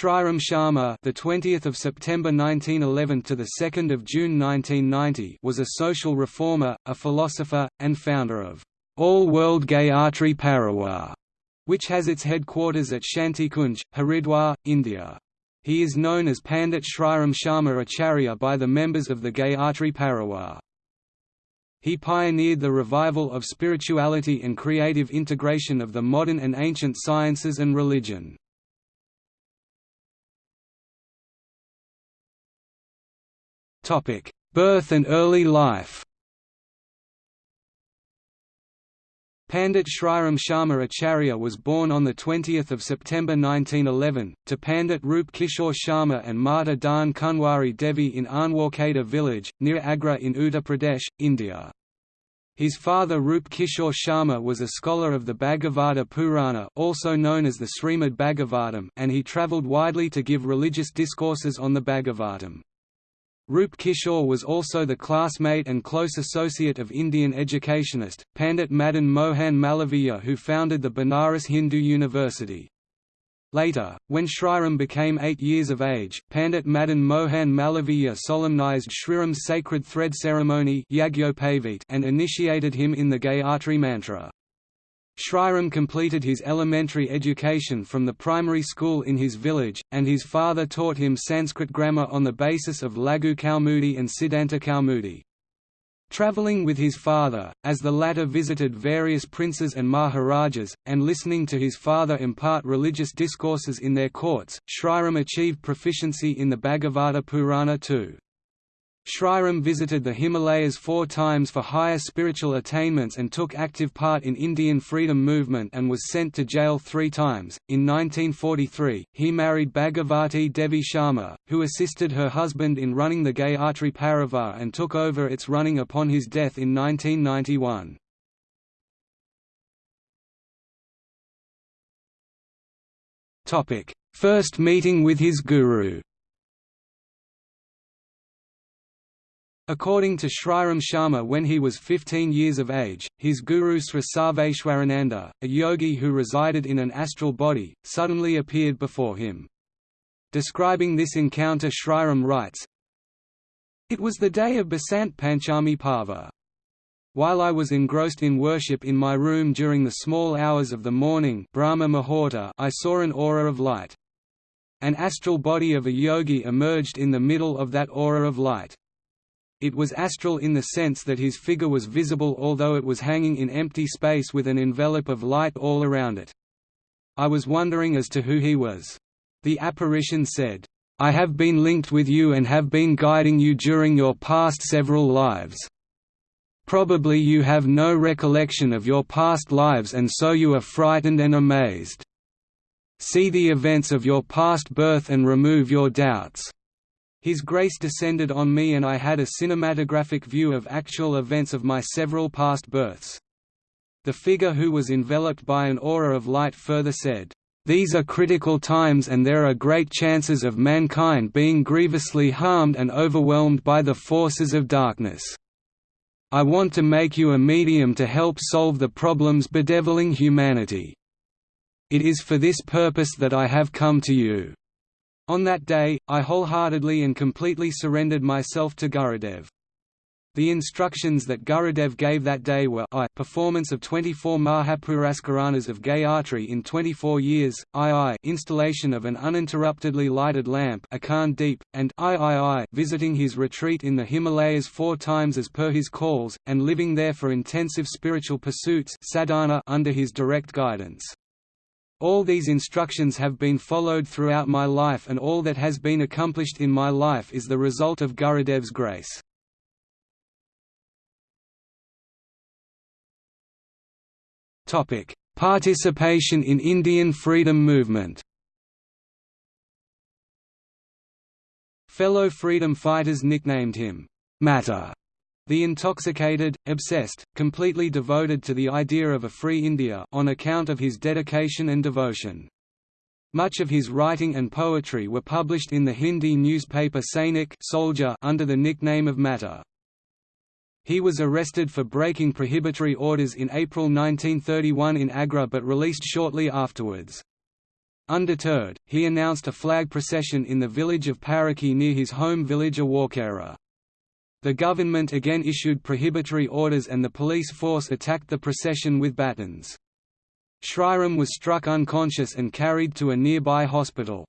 Shriram Sharma, the 20th of September 1911 to the 2nd of June 1990, was a social reformer, a philosopher, and founder of All World Gayatri Parivar, which has its headquarters at Shantikunj, Haridwar, India. He is known as Pandit Shriram Sharma Acharya by the members of the Gayatri Parivar. He pioneered the revival of spirituality and creative integration of the modern and ancient sciences and religion. Birth and early life Pandit Shriram Sharma Acharya was born on 20 September 1911, to Pandit Rup Kishore Sharma and Mata Dan Kunwari Devi in Anwarkheda village, near Agra in Uttar Pradesh, India. His father Rup Kishore Sharma was a scholar of the Bhagavata Purana also known as the Srimad Bhagavatam and he travelled widely to give religious discourses on the Bhagavatam. Rup Kishore was also the classmate and close associate of Indian educationist, Pandit Madan Mohan Malaviya who founded the Banaras Hindu University. Later, when Shriram became eight years of age, Pandit Madan Mohan Malaviya solemnized Shriram's sacred thread ceremony and initiated him in the Gayatri mantra. Shriram completed his elementary education from the primary school in his village, and his father taught him Sanskrit grammar on the basis of Laghu Kaumudi and Siddhanta Kaumudi. Travelling with his father, as the latter visited various princes and maharajas, and listening to his father impart religious discourses in their courts, Shriram achieved proficiency in the Bhagavata Purana too. Shriram visited the Himalayas four times for higher spiritual attainments and took active part in Indian freedom movement and was sent to jail three times. In 1943, he married Bhagavati Devi Sharma, who assisted her husband in running the Gayatri Parivar and took over its running upon his death in 1991. First meeting with his guru According to Shriram Sharma when he was 15 years of age, his guru Sri Sarveshwarananda, a yogi who resided in an astral body, suddenly appeared before him. Describing this encounter Shriram writes, It was the day of Basant Panchami Parva. While I was engrossed in worship in my room during the small hours of the morning Brahma Muhurta, I saw an aura of light. An astral body of a yogi emerged in the middle of that aura of light. It was astral in the sense that his figure was visible although it was hanging in empty space with an envelope of light all around it. I was wondering as to who he was. The apparition said, I have been linked with you and have been guiding you during your past several lives. Probably you have no recollection of your past lives and so you are frightened and amazed. See the events of your past birth and remove your doubts. His grace descended on me and I had a cinematographic view of actual events of my several past births. The figure who was enveloped by an aura of light further said, "...these are critical times and there are great chances of mankind being grievously harmed and overwhelmed by the forces of darkness. I want to make you a medium to help solve the problems bedeviling humanity. It is for this purpose that I have come to you." On that day, I wholeheartedly and completely surrendered myself to Gurudev. The instructions that Gurudev gave that day were I performance of 24 Mahapurascharanas of Gayatri in 24 years, II installation of an uninterruptedly lighted lamp Deep, and III visiting his retreat in the Himalayas four times as per his calls, and living there for intensive spiritual pursuits sadhana under his direct guidance. All these instructions have been followed throughout my life and all that has been accomplished in my life is the result of Gurudev's grace. Participation in Indian freedom movement Fellow freedom fighters nicknamed him, Matta, the intoxicated, obsessed, completely devoted to the idea of a free India on account of his dedication and devotion. Much of his writing and poetry were published in the Hindi newspaper Sainik Soldier under the nickname of Matta. He was arrested for breaking prohibitory orders in April 1931 in Agra but released shortly afterwards. Undeterred, he announced a flag procession in the village of Paraky near his home village of Anwarkheda. The government again issued prohibitory orders and the police force attacked the procession with batons. Sriram was struck unconscious and carried to a nearby hospital.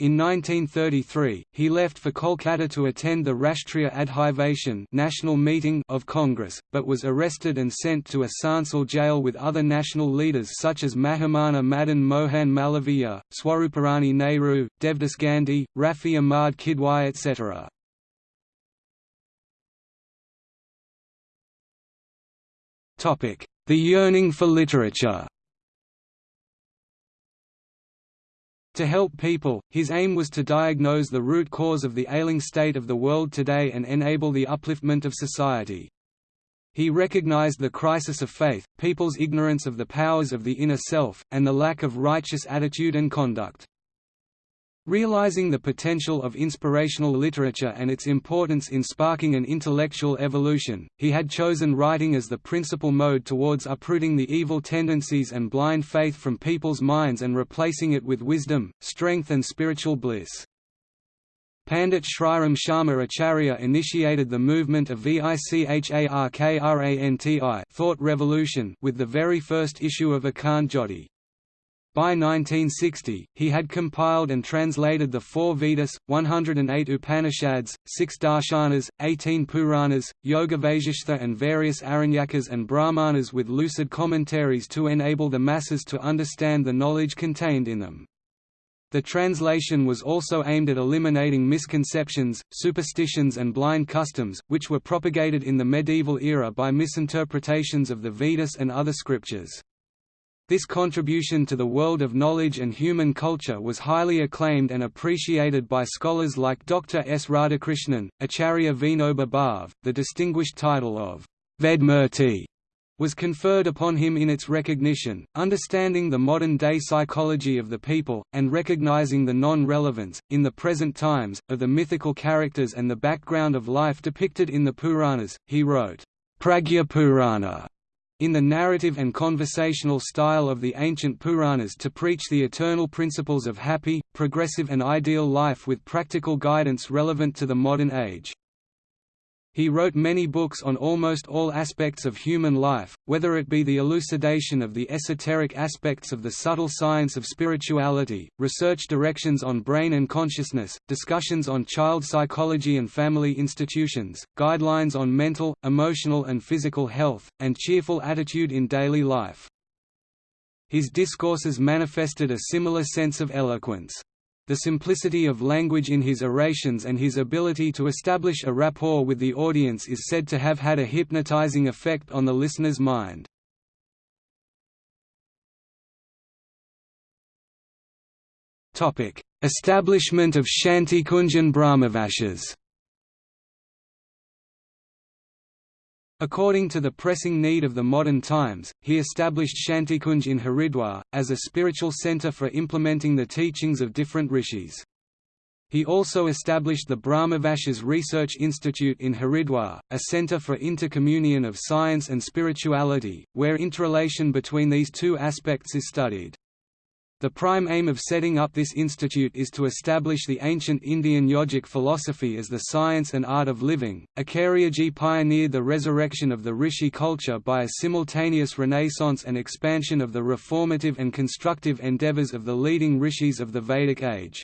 In 1933, he left for Kolkata to attend the Rashtriya Adhiveshan national meeting of Congress, but was arrested and sent to a Sansal jail with other national leaders such as Mahamana Madan Mohan Malaviya, Swaruparani Nehru, Devdas Gandhi, Rafi Ahmad Kidwai etc. The yearning for literature To help people, his aim was to diagnose the root cause of the ailing state of the world today and enable the upliftment of society. He recognized the crisis of faith, people's ignorance of the powers of the inner self, and the lack of righteous attitude and conduct. Realizing the potential of inspirational literature and its importance in sparking an intellectual evolution, he had chosen writing as the principal mode towards uprooting the evil tendencies and blind faith from people's minds and replacing it with wisdom, strength and spiritual bliss. Pandit Sriram Sharma Acharya initiated the movement of Vicharkranti thought revolution with the very first issue of Akhand Jyoti. By 1960, he had compiled and translated the four Vedas, 108 Upanishads, six Darshanas, 18 Puranas, Yoga Vaishishtha and various Aranyakas and Brahmanas with lucid commentaries to enable the masses to understand the knowledge contained in them. The translation was also aimed at eliminating misconceptions, superstitions and blind customs, which were propagated in the medieval era by misinterpretations of the Vedas and other scriptures. This contribution to the world of knowledge and human culture was highly acclaimed and appreciated by scholars like Dr. S. Radhakrishnan, Acharya Vinoba Bhave. The distinguished title of Vedmurti was conferred upon him in its recognition, understanding the modern-day psychology of the people, and recognizing the non-relevance, in the present times, of the mythical characters and the background of life depicted in the Puranas. He wrote, Pragya Purana in the narrative and conversational style of the ancient Puranas to preach the eternal principles of happy, progressive and ideal life with practical guidance relevant to the modern age. He wrote many books on almost all aspects of human life, whether it be the elucidation of the esoteric aspects of the subtle science of spirituality, research directions on brain and consciousness, discussions on child psychology and family institutions, guidelines on mental, emotional and physical health, and cheerful attitude in daily life. His discourses manifested a similar sense of eloquence. The simplicity of language in his orations and his ability to establish a rapport with the audience is said to have had a hypnotizing effect on the listener's mind. Establishment of Shantikunjan Brahmavarchas According to the pressing need of the modern times, he established Shantikunj in Haridwar, as a spiritual center for implementing the teachings of different rishis. He also established the Brahmavarchas Research Institute in Haridwar, a center for intercommunion of science and spirituality, where interrelation between these two aspects is studied. The prime aim of setting up this institute is to establish the ancient Indian yogic philosophy as the science and art of living. Acharyaji pioneered the resurrection of the rishi culture by a simultaneous renaissance and expansion of the reformative and constructive endeavors of the leading rishis of the Vedic age.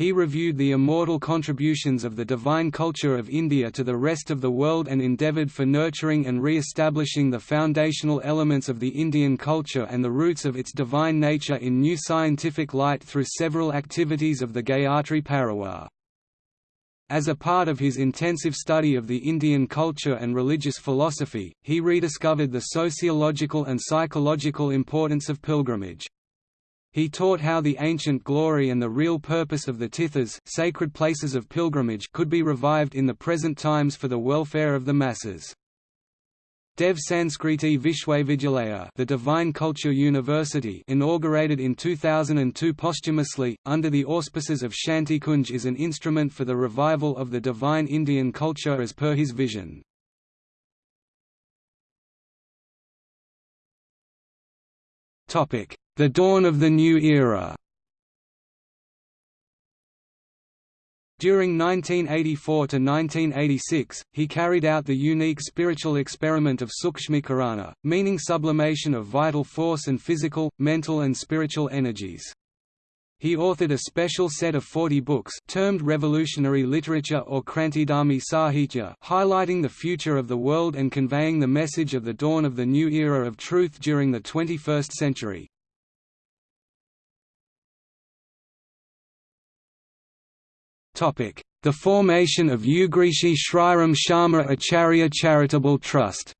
He reviewed the immortal contributions of the divine culture of India to the rest of the world and endeavoured for nurturing and re-establishing the foundational elements of the Indian culture and the roots of its divine nature in new scientific light through several activities of the Gayatri Parivar. As a part of his intensive study of the Indian culture and religious philosophy, he rediscovered the sociological and psychological importance of pilgrimage. He taught how the ancient glory and the real purpose of the tirthas sacred places of pilgrimage could be revived in the present times for the welfare of the masses. Dev Sanskriti Vishwavidyalaya the Divine Culture University inaugurated in 2002 posthumously, under the auspices of Shanti Shantikunj is an instrument for the revival of the divine Indian culture as per his vision. The Dawn of the New Era. During 1984 to 1986, he carried out the unique spiritual experiment of Sukshmikarana, meaning sublimation of vital force and physical, mental and spiritual energies. He authored a special set of 40 books termed Revolutionary Literature or Krantidharmi Sahitya highlighting the future of the world and conveying the message of the dawn of the new era of truth during the 21st century. The formation of Yugrishi Shriram Sharma Acharya Charitable Trust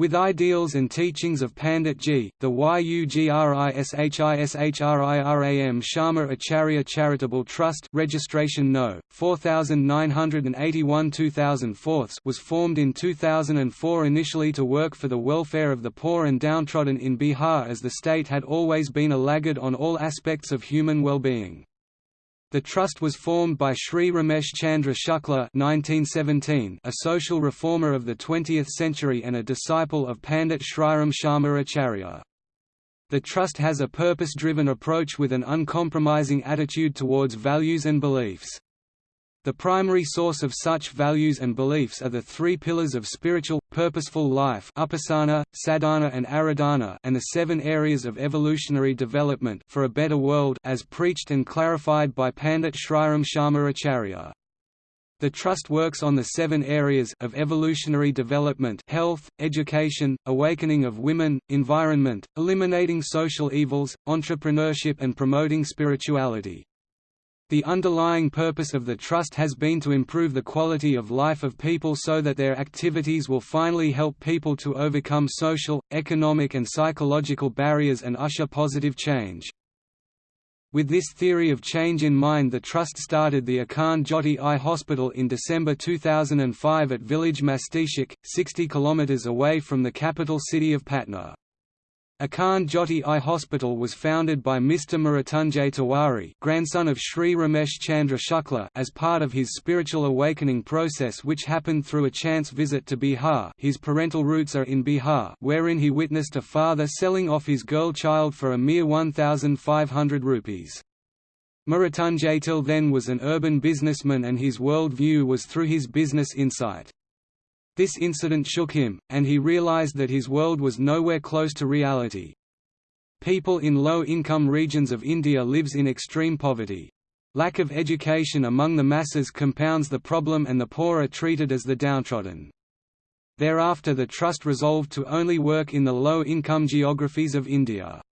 With ideals and teachings of Pandit Ji, the YUGRISHISHRIRAM Sharma Acharya Charitable Trust registration no. 4981 2004 was formed in 2004 initially to work for the welfare of the poor and downtrodden in Bihar as the state had always been a laggard on all aspects of human well-being. The trust was formed by Sri Ramesh Chandra Shukla (1917), a social reformer of the 20th century and a disciple of Pandit Shriram Sharma Acharya. The trust has a purpose-driven approach with an uncompromising attitude towards values and beliefs. The primary source of such values and beliefs are the three pillars of spiritual, purposeful life upasana, sadhana and aradhana and the seven areas of evolutionary development for a better world as preached and clarified by Pandit Shriram Sharma. The Trust works on the seven areas of evolutionary development health, education, awakening of women, environment, eliminating social evils, entrepreneurship and promoting spirituality. The underlying purpose of the Trust has been to improve the quality of life of people so that their activities will finally help people to overcome social, economic and psychological barriers and usher positive change. With this theory of change in mind the Trust started the Akhand Jyoti Eye Hospital in December 2005 at village Mastichak, 60 km away from the capital city of Patna. Akhand Jyoti Eye Hospital was founded by Mr. Mrityunjay Tiwari grandson of Sri Ramesh Chandra Shukla as part of his spiritual awakening process which happened through a chance visit to Bihar his parental roots are in Bihar wherein he witnessed a father selling off his girl child for a mere 1,500 rupees. Mrityunjay till then was an urban businessman and his world view was through his business insight. This incident shook him, and he realized that his world was nowhere close to reality. People in low-income regions of India lives in extreme poverty. Lack of education among the masses compounds the problem and the poor are treated as the downtrodden. Thereafter the trust resolved to only work in the low-income geographies of India.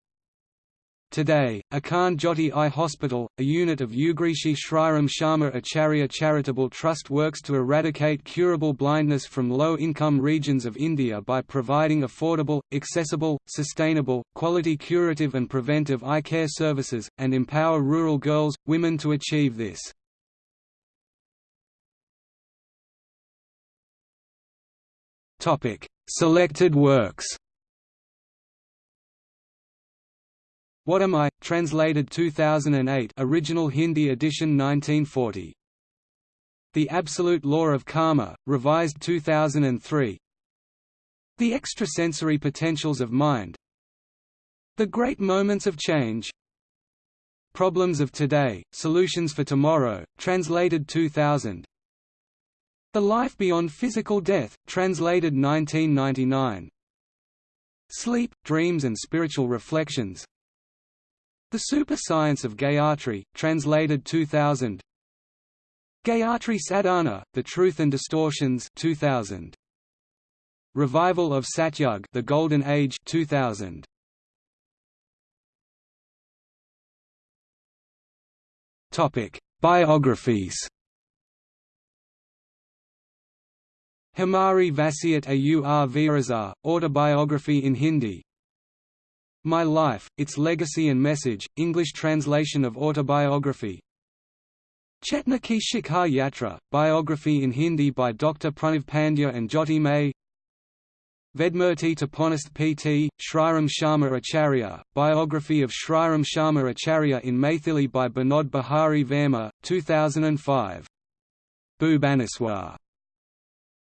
Today, Akhand Jyoti Eye Hospital, a unit of Yugrishi Shriram Sharma Acharya Charitable Trust works to eradicate curable blindness from low-income regions of India by providing affordable, accessible, sustainable, quality curative and preventive eye care services, and empower rural girls, women to achieve this. Selected works What Am I? Translated 2008 original Hindi edition 1940. The Absolute Law of Karma, revised 2003 The Extrasensory Potentials of Mind. The Great Moments of Change. Problems of Today, Solutions for Tomorrow, translated 2000 The Life Beyond Physical Death, translated 1999 Sleep, Dreams and Spiritual Reflections the Super Science of Gayatri, translated 2000 Gayatri Sadhana, The Truth and Distortions 2000. Revival of Satyug The Golden Age 2000. Topic: Biographies. Hamari Vasiat Aur Virasat, Autobiography in Hindi my Life, Its Legacy and Message, English translation of autobiography Chetna Ki Shikhar Yatra, biography in Hindi by Dr. Pranav Pandya and Jyoti May Vedmurti Taponist P.T., Shriram Sharma Acharya, biography of Shriram Sharma Acharya in Maithili by Binod Bihari Verma, 2005. Bhubaneswar